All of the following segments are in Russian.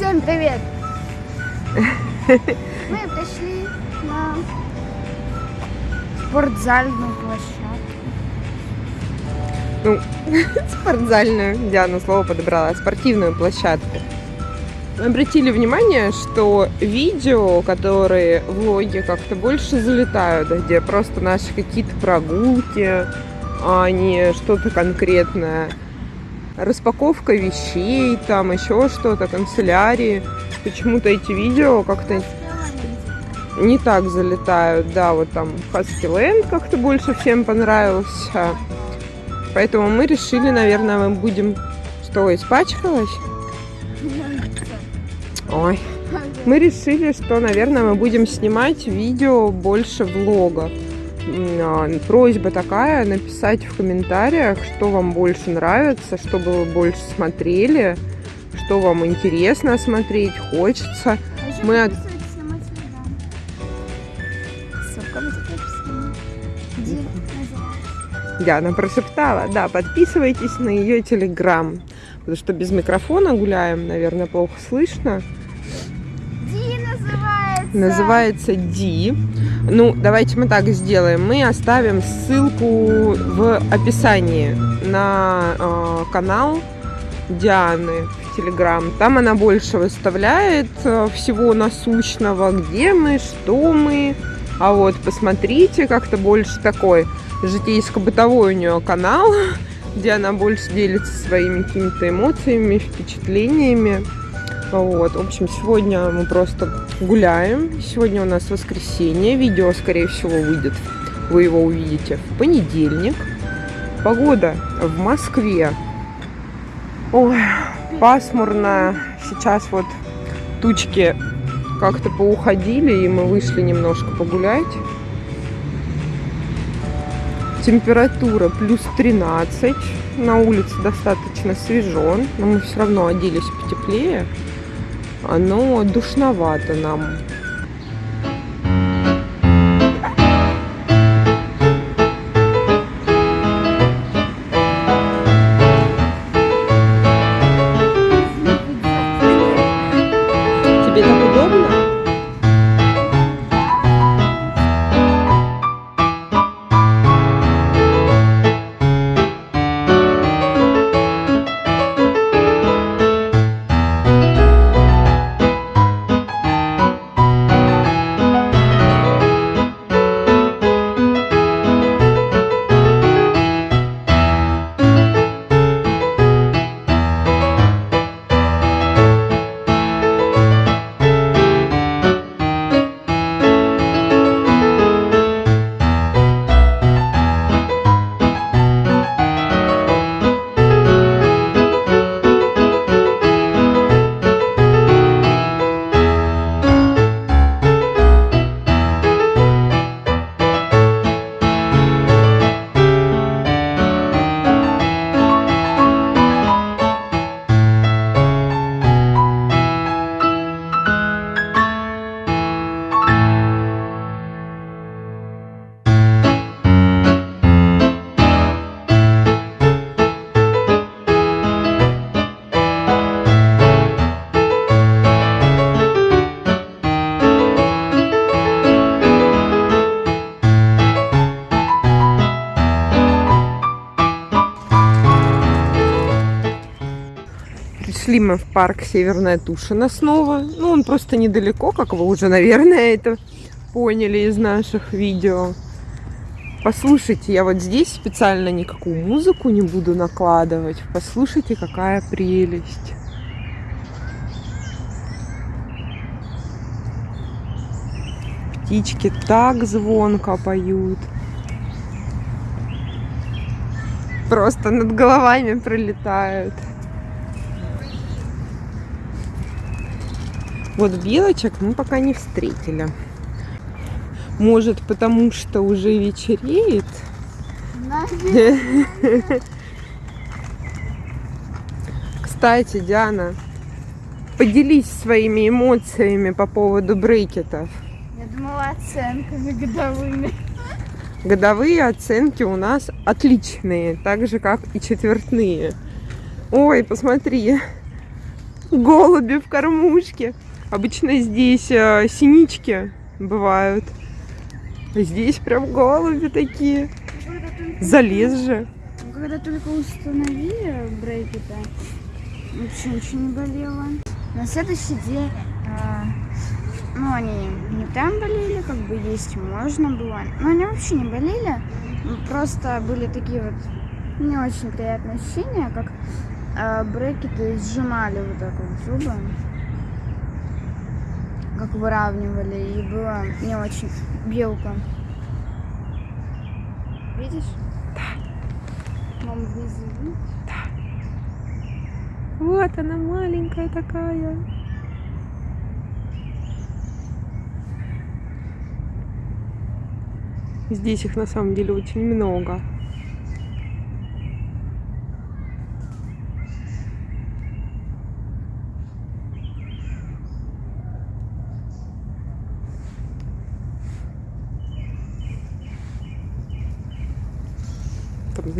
Всем привет! Мы пришли на спортзальную площадку. Ну, спортзальную, Диана слово подобрала, спортивную площадку. Обратили внимание, что видео, которые влоги как-то больше залетают, где просто наши какие-то прогулки, а не что-то конкретное. Распаковка вещей, там еще что-то, канцелярии. Почему-то эти видео как-то не так залетают. Да, вот там Husky как-то больше всем понравился. Поэтому мы решили, наверное, мы будем... Что, испачкалась? Ой. Мы решили, что, наверное, мы будем снимать видео больше влогов. А, просьба такая, написать в комментариях, что вам больше нравится, чтобы вы больше смотрели, что вам интересно смотреть, хочется. А Мы от-? Диана прошептала, да, подписывайтесь на ее телеграм, потому что без микрофона гуляем, наверное, плохо слышно. Ди называется. Называется Ди. Ну, давайте мы так сделаем. Мы оставим ссылку в описании на э, канал Дианы в Телеграм. Там она больше выставляет э, всего насущного, где мы, что мы. А вот посмотрите, как-то больше такой житейско-бытовой у нее канал, где она больше делится своими какими-то эмоциями, впечатлениями. Вот, в общем, сегодня мы просто гуляем. Сегодня у нас воскресенье. Видео, скорее всего, выйдет. Вы его увидите в понедельник. Погода в Москве. Ой, пасмурно. Сейчас вот тучки как-то поуходили, и мы вышли немножко погулять. Температура плюс 13. На улице достаточно свежо, но мы все равно оделись потеплее. Оно душновато нам. Пришли мы в парк Северная Тушина снова. Ну, он просто недалеко, как вы уже, наверное, это поняли из наших видео. Послушайте, я вот здесь специально никакую музыку не буду накладывать. Послушайте, какая прелесть. Птички так звонко поют. Просто над головами пролетают. Вот белочек мы пока не встретили. Может, потому что уже вечереет. Кстати, Диана, поделись своими эмоциями по поводу брекетов. Я думала оценками годовыми. Годовые оценки у нас отличные, так же как и четвертные. Ой, посмотри, Голуби в кормушке. Обычно здесь э, синички бывают. А здесь прям голуби такие. Залез же. Когда только установили брекеты, вообще ничего не болело. На следующий день, а, ну, они не там болели, как бы есть можно было. Но они вообще не болели. Просто были такие вот не очень приятные ощущения, как а, брекеты сжимали вот так вот зубы. Как выравнивали, и было не очень белка. Видишь? Мама внизу. видишь? Вот она маленькая такая. Здесь их на самом деле очень много.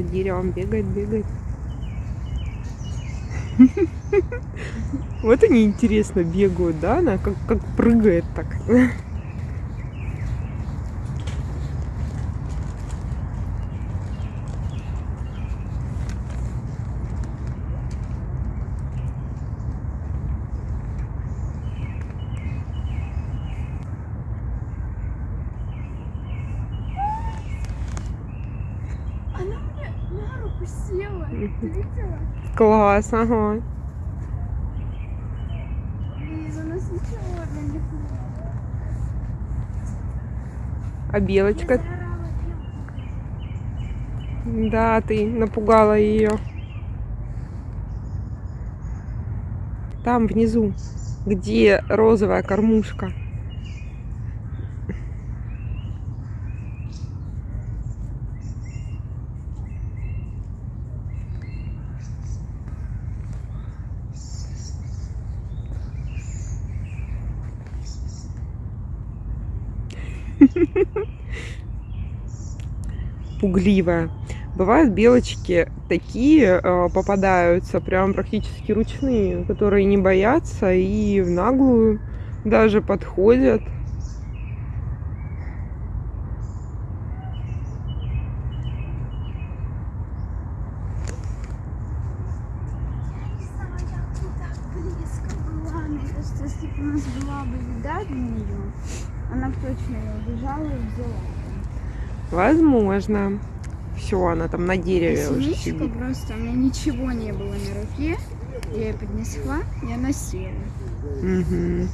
За деревом бегает, бегает. Вот они интересно бегают, да? Она как, как прыгает так. Она мне на руку Класс, ага. А белочка? Да, ты напугала ее. Там внизу, где розовая кормушка. Пугливая. Бывают белочки такие э, попадаются, прям практически ручные, которые не боятся и в наглую даже подходят. Нее, она точно ее убежала и взяла. Возможно. Все, она там на дереве уже Синичка сидит. просто, у меня ничего не было на руке. Я ее поднесла, и она села. Мгм.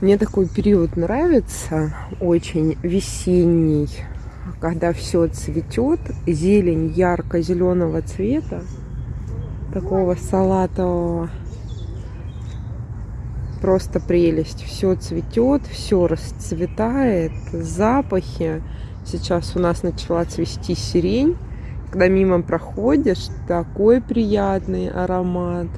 Мне такой период нравится, очень весенний, когда все цветет, зелень ярко-зеленого цвета, такого салатового. Просто прелесть. Все цветет, все расцветает, запахи. Сейчас у нас начала цвести сирень. Когда мимо проходишь, такой приятный аромат.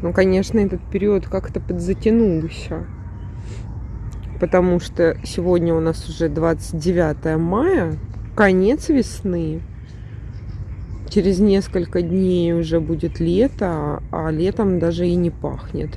Ну, конечно, этот период как-то подзатянулся. Потому что сегодня у нас уже 29 мая, конец весны. Через несколько дней уже будет лето, а летом даже и не пахнет.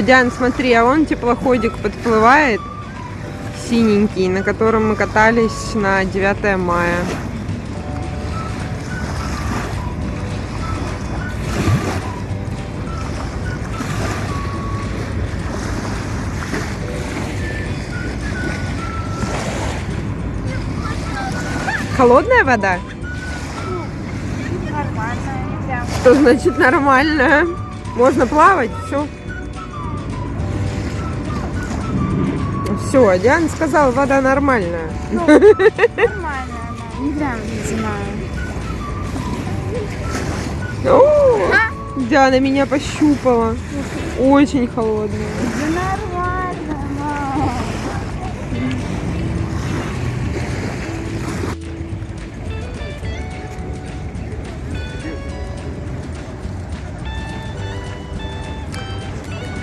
Ой, Диан, смотри, а вон теплоходик подплывает, синенький, на котором мы катались на 9 мая. Холодная вода? Прям. Что значит нормально? Можно плавать, все. Все, Диана сказала, вода нормальная. Ну, нормально она, не прям ледяная. О, Диана меня пощупала. Очень холодная. Да нормально, мам.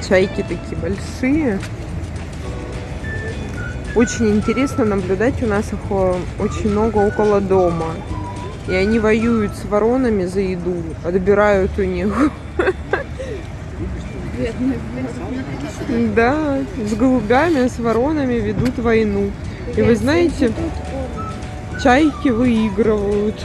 Чайки такие большие. Очень интересно наблюдать, у нас их э, очень много около дома. И они воюют с воронами за еду, отбирают у них. Да, с голубями, с воронами ведут войну. И вы знаете, чайки выигрывают.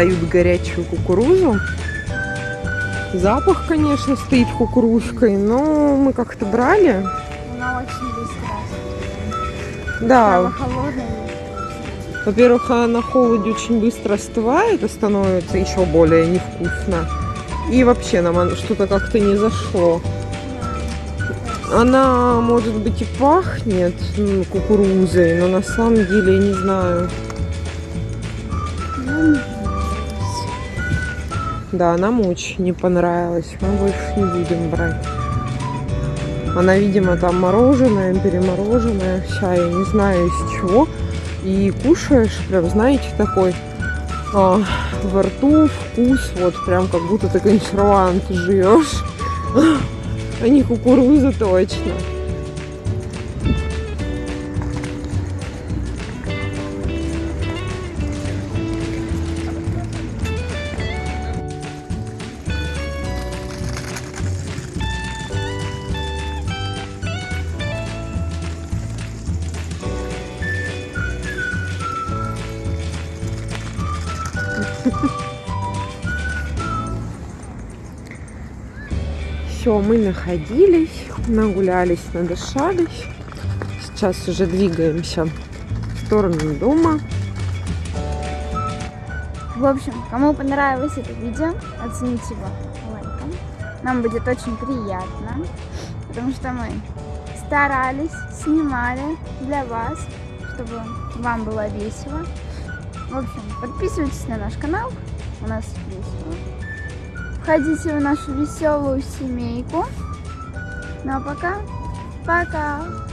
Продают горячую кукурузу. Запах, конечно, стоит кукурузкой, но мы как-то брали. Она очень быстро. Да. Во-первых, она на холоде очень быстро остывает и становится еще более невкусно. И вообще нам что-то как-то не зашло. Она, может быть, и пахнет кукурузой, но на самом деле, я не знаю. Да, нам очень не понравилось. Мы больше не будем брать. Она, видимо, там мороженая, перемороженная вся, я не знаю из чего. И кушаешь, прям, знаете, такой а, во рту вкус, вот прям как будто ты консервант жуешь. А не кукуруза точно. Все, мы находились, нагулялись, надышались. Сейчас уже двигаемся в сторону дома. В общем, кому понравилось это видео, оцените его лайком. Нам будет очень приятно, потому что мы старались, снимали для вас, чтобы вам было весело. В общем, подписывайтесь на наш канал, у нас весело. Входите в нашу веселую семейку. Ну а пока, пока!